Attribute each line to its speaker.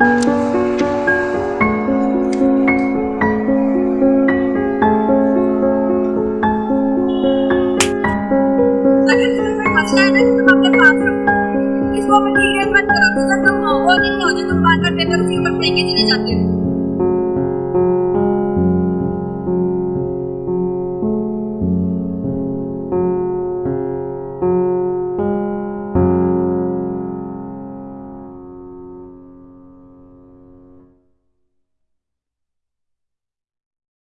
Speaker 1: इसको मटेरियल बंद करो तुम वो नहीं हो जो तुम बार बार पेपर फ्यू पर फेंके चले जाते हो